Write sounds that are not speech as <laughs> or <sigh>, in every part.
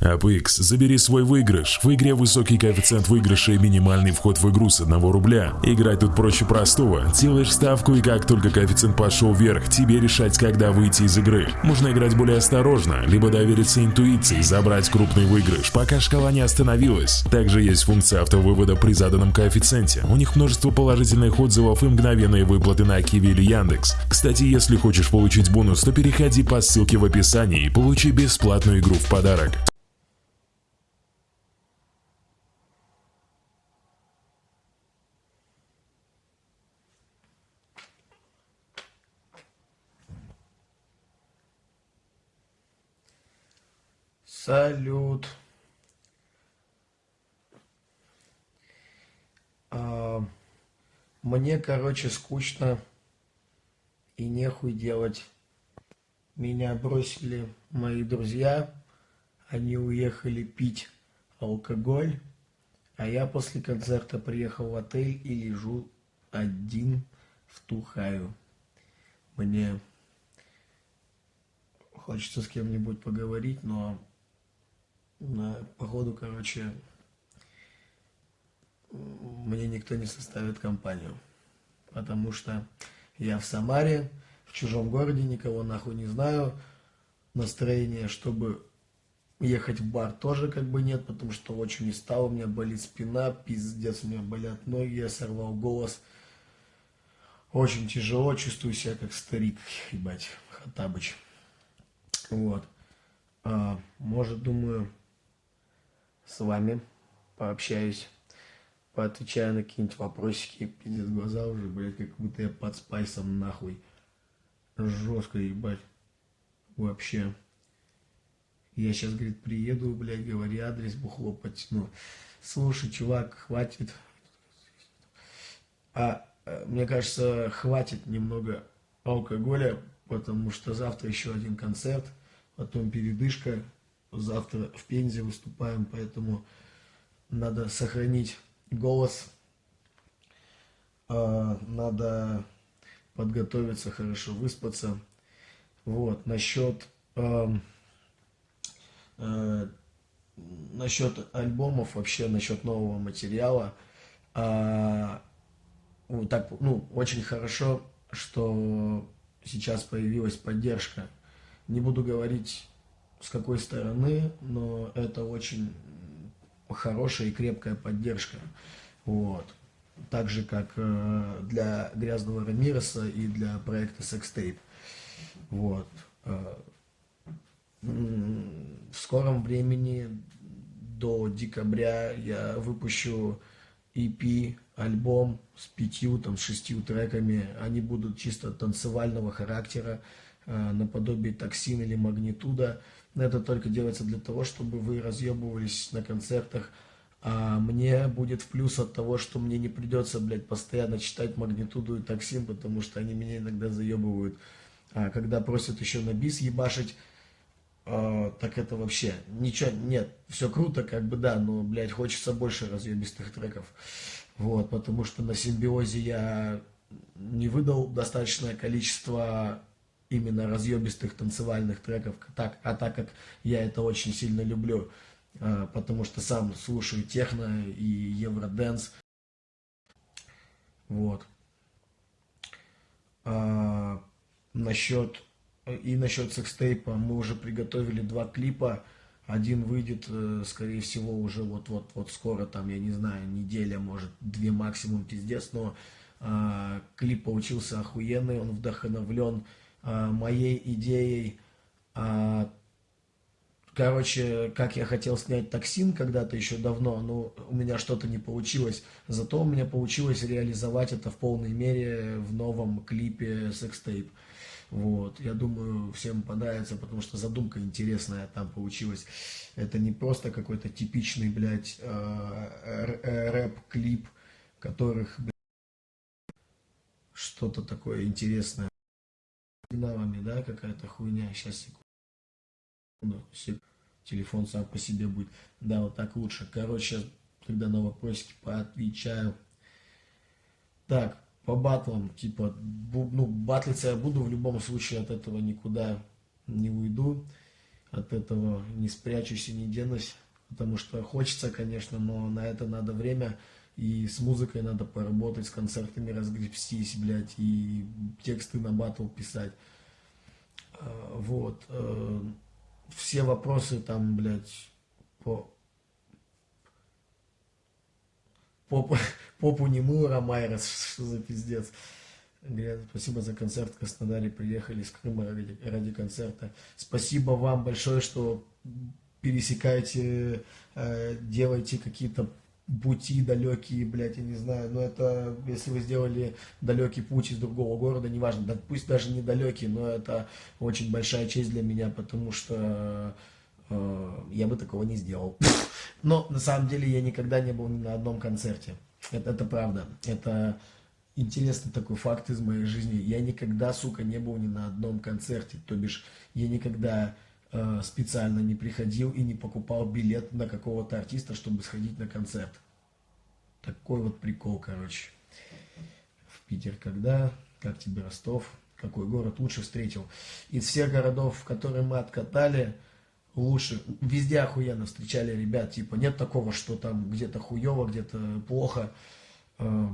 APX, забери свой выигрыш. В игре высокий коэффициент выигрыша и минимальный вход в игру с 1 рубля. Играть тут проще простого. Делаешь ставку и как только коэффициент пошел вверх, тебе решать, когда выйти из игры. Можно играть более осторожно, либо довериться интуиции, забрать крупный выигрыш, пока шкала не остановилась. Также есть функция автовывода при заданном коэффициенте. У них множество положительных отзывов и мгновенные выплаты на Киви или Яндекс. Кстати, если хочешь получить бонус, то переходи по ссылке в описании и получи бесплатную игру в подарок. Салют. А, мне, короче, скучно и нехуй делать. Меня бросили мои друзья, они уехали пить алкоголь, а я после концерта приехал в отель и лежу один, втухаю. Мне хочется с кем-нибудь поговорить, но походу, короче, мне никто не составит компанию. Потому что я в Самаре, в чужом городе, никого нахуй не знаю. Настроение, чтобы ехать в бар тоже как бы нет, потому что очень устал, у меня болит спина, пиздец, у меня болят ноги, я сорвал голос. Очень тяжело, чувствую себя как старик, ебать, Хатабыч. Вот. А, может, думаю, с вами пообщаюсь, поотвечаю на какие-нибудь вопросики. Пиздец, глаза уже, блядь, как будто я под спайсом нахуй. Жестко, ебать. Вообще. Я сейчас, говорит, приеду, блядь, говори адрес, бухло потяну. Слушай, чувак, хватит. А, э, мне кажется, хватит немного алкоголя, потому что завтра еще один концерт, потом передышка, завтра в Пензе выступаем, поэтому надо сохранить голос, а, надо подготовиться, хорошо выспаться. Вот, насчет, э, э, насчет альбомов, вообще насчет нового материала, э, вот так, ну, очень хорошо, что сейчас появилась поддержка. Не буду говорить с какой стороны, но это очень хорошая и крепкая поддержка. Вот. Так же, как э, для Грязного Рамиреса и для проекта Sextape. Вот. Э, в скором времени, до декабря, я выпущу EP, альбом с пятью, там, шестью треками. Они будут чисто танцевального характера, э, наподобие токсин или магнитуда. Но это только делается для того, чтобы вы разъебывались на концертах. А мне будет в плюс от того, что мне не придется, блядь, постоянно читать магнитуду и токсин, потому что они меня иногда заебывают. А когда просят еще на бис ебашить, э, так это вообще ничего, нет, все круто, как бы да, но, блядь, хочется больше разъебистых треков. Вот, потому что на симбиозе я не выдал достаточное количество именно разъебистых танцевальных треков, так, а так как я это очень сильно люблю, а, потому что сам слушаю техно и евроденс. Вот. А, насчет и насчет секстейпа мы уже приготовили два клипа. Один выйдет, э, скорее всего, уже вот-вот-вот скоро, там, я не знаю, неделя, может, две максимум, пиздец, но э, клип получился охуенный, он вдохновлен э, моей идеей. Э, короче, как я хотел снять токсин когда-то еще давно, но у меня что-то не получилось. Зато у меня получилось реализовать это в полной мере в новом клипе «Секстейп». Вот, я думаю, всем понравится, потому что задумка интересная там получилась. Это не просто какой-то типичный, блядь, э, рэп-клип, которых, блядь, что-то такое интересное динамами, да, какая-то хуйня. Сейчас, секунду. Телефон сам по себе будет. Да, вот так лучше. Короче, тогда на вопросики поотвечаю. Так, по батлам, типа, ну, батлиться я буду в любом случае, от этого никуда не уйду. от этого не спрячусь и не денусь, потому что хочется, конечно, но на это надо время, и с музыкой надо поработать, с концертами разгребстись, блядь, и тексты на батл писать. А, вот. Э, все вопросы там, блядь, по... Попу, <laughs> попу не мыла, Майрос, что <laughs> за пиздец. Говорят, спасибо за концерт в Краснодаре, приехали из Крыма ради, ради концерта. Спасибо вам большое, что пересекаете, э, делаете какие-то пути далекие, блядь, я не знаю, но это, если вы сделали далекий путь из другого города, неважно, да, пусть даже недалекий, но это очень большая честь для меня, потому что э, я бы такого не сделал. <laughs> Но на самом деле я никогда не был ни на одном концерте. Это, это правда. Это интересный такой факт из моей жизни. Я никогда, сука, не был ни на одном концерте. То бишь, я никогда специально не приходил и не покупал билет на какого-то артиста, чтобы сходить на концерт. Такой вот прикол, короче. В Питер когда? Как тебе Ростов? Какой город лучше встретил? Из всех городов, в которые мы откатали, лучше. Везде охуенно встречали ребят. Типа нет такого, что там где-то хуево, где-то плохо. Э,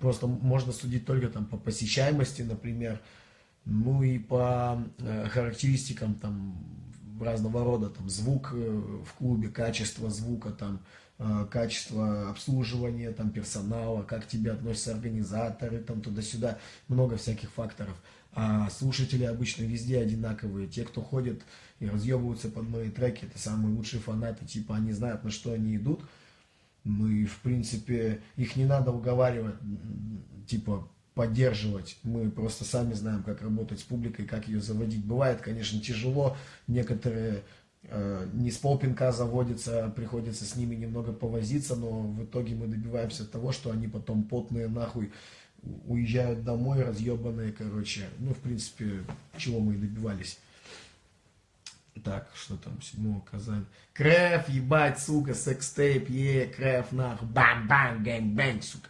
просто можно судить только там по посещаемости, например, ну и по э, характеристикам там разного рода, там звук э, в клубе, качество звука, там э, качество обслуживания, там персонала, как тебе относятся организаторы, там туда-сюда, много всяких факторов. А слушатели обычно везде одинаковые. Те, кто ходит и разъебываются под мои треки, это самые лучшие фанаты, типа они знают, на что они идут, мы, в принципе, их не надо уговаривать, типа, поддерживать. Мы просто сами знаем, как работать с публикой, как ее заводить. Бывает, конечно, тяжело. Некоторые э, не с полпинка заводятся, приходится с ними немного повозиться, но в итоге мы добиваемся того, что они потом потные нахуй уезжают домой, разъебанные, короче. Ну, в принципе, чего мы и добивались. Так, что там, 7 Казань. Крэф, ебать, сука, sex tape, е, крэф, нахуй, бам-бам, gang-bang, сука.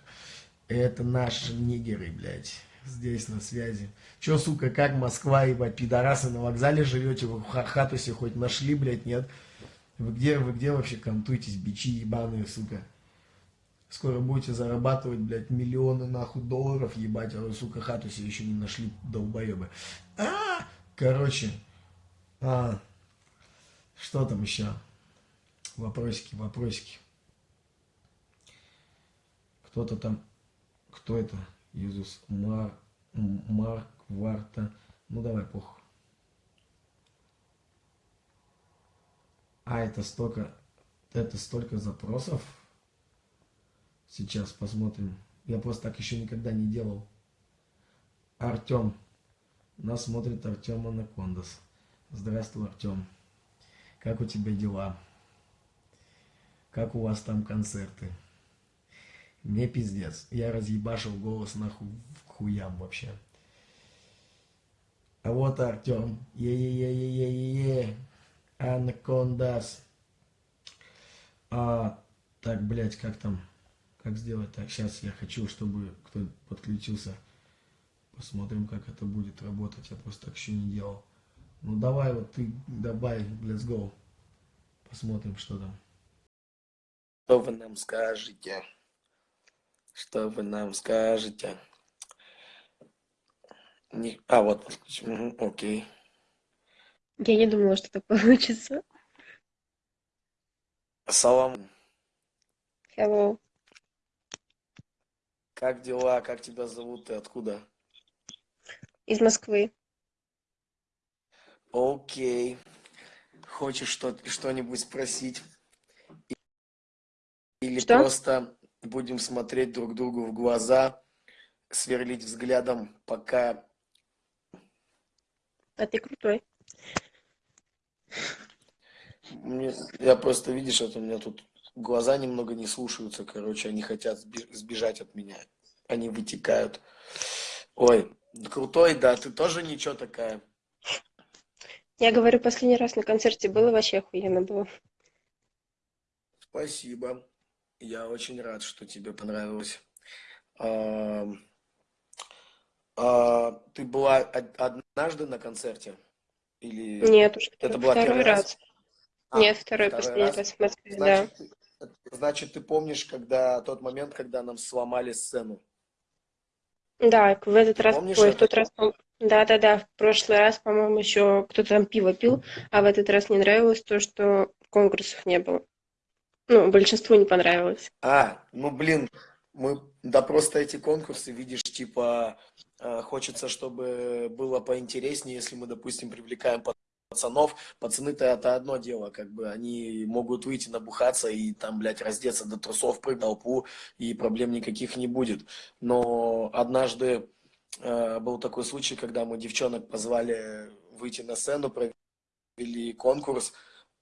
Это наши нигеры, блядь, здесь на связи. Че, сука, как Москва, ебать, пидорасы на вокзале живете, вы хату себе хоть нашли, блядь, нет? Вы где, вы где вообще контуетесь, бичи ебаные, сука? Скоро будете зарабатывать, блядь, миллионы, нахуй, долларов, ебать, а вы, сука, хату еще не нашли, долбоебы. А, короче, а, что там еще? Вопросики, вопросики. Кто-то там, кто это? Иисус Мар, Марк, Варта. Ну давай, похуй. А, это столько, это столько запросов. Сейчас посмотрим. Я просто так еще никогда не делал. Артем. Нас смотрит Артем Анакондас. Здравствуй, Артем. Как у тебя дела? Как у вас там концерты? Мне пиздец. Я разъебашил голос нахуй хуям вообще. А вот Артем. Е-е-е-е-е-е. Анакондас. А, так, блядь, как там? Как сделать так? Сейчас я хочу, чтобы кто подключился. Посмотрим, как это будет работать. Я просто так еще не делал. Ну давай вот ты, давай, let's go. Посмотрим, что там. Что вы нам скажете? Что вы нам скажете? Не... А, вот, угу, окей. Я не думала, что так <laughs> получится. Салам. Hello. Как дела? Как тебя зовут и откуда? Из Москвы. Окей. Хочешь что- что-нибудь спросить? Или Что? просто будем смотреть друг другу в глаза, сверлить взглядом, пока... А ты крутой. Мне, я просто, видишь, вот у меня тут глаза немного не слушаются, короче, они хотят сбежать от меня. Они вытекают. Ой, крутой, да, ты тоже ничего такая. Я говорю, последний раз на концерте было, вообще охуенно было. Спасибо. Я очень рад, что тебе понравилось. А, а, ты была од- однажды на концерте? Или Нет, уже это была второй первый раз. раз? А, Нет, второй, второй последний раз. в Москве, да. Значит, ты- значит, ты помнишь, когда тот момент, когда нам сломали сцену? Да, в этот Ты раз, помнишь ой, в тот раз, да-да-да, в прошлый раз, по-моему, еще кто-то там пиво пил, а в этот раз не нравилось то, что конкурсов не было. Ну, большинству не понравилось. А, ну блин, мы, да просто эти конкурсы, видишь, типа, э, хочется, чтобы было поинтереснее, если мы, допустим, привлекаем пацанов. Пацаны-то это одно дело, как бы, они могут выйти набухаться и там, блядь, раздеться до трусов, прыгнуть в толпу, и проблем никаких не будет. Но однажды э, был такой случай, когда мы девчонок позвали выйти на сцену, провели конкурс,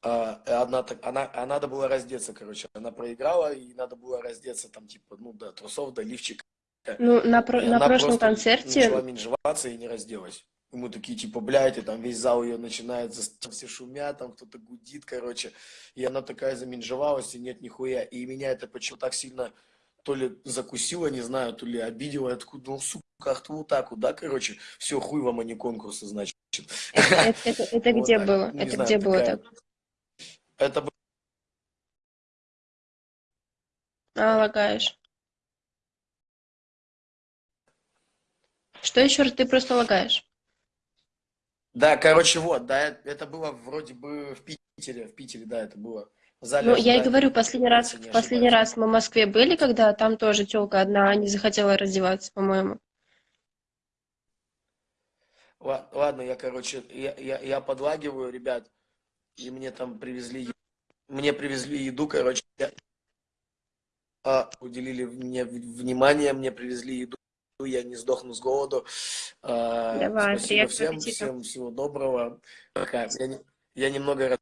одна, так- она, а надо было раздеться, короче. Она проиграла, и надо было раздеться там, типа, ну, до трусов, до лифчика. Ну, на, про- на прошлом концерте, начала менжеваться и не разделась. И мы такие, типа, блядь, и там весь зал ее начинает, все шумят, там кто-то гудит, короче. И она такая заменжевалась, и нет нихуя. И меня это почему-то так сильно то ли закусило, не знаю, то ли обидело. Такой, ну, сука, ах ты вот так вот, да, короче. Все, хуй вам, а не конкурсы, значит. это, это- это Вот где так. было? Ну, Это знаю, где было такая- так? Это А, лагаешь. Что еще раз? Ты просто лагаешь. Да, короче, вот, да, это было вроде бы в Питере, в Питере, да, это было. В зале Ну, я и говорю, последний раз, не последний раз мы в Москве были, когда там тоже телка одна не захотела раздеваться, по-моему. Ла- Ладно, я, короче, я, я, я подлагиваю, ребят, и мне там привезли, мне привезли еду, короче, а, уделили мне внимание, мне привезли еду, я не сдохну с голоду. А, Давай, спасибо всем, аппетита. всем всего доброго. Пока. Я, я немного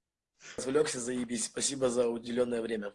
развлекся, заебись. Спасибо за уделенное время.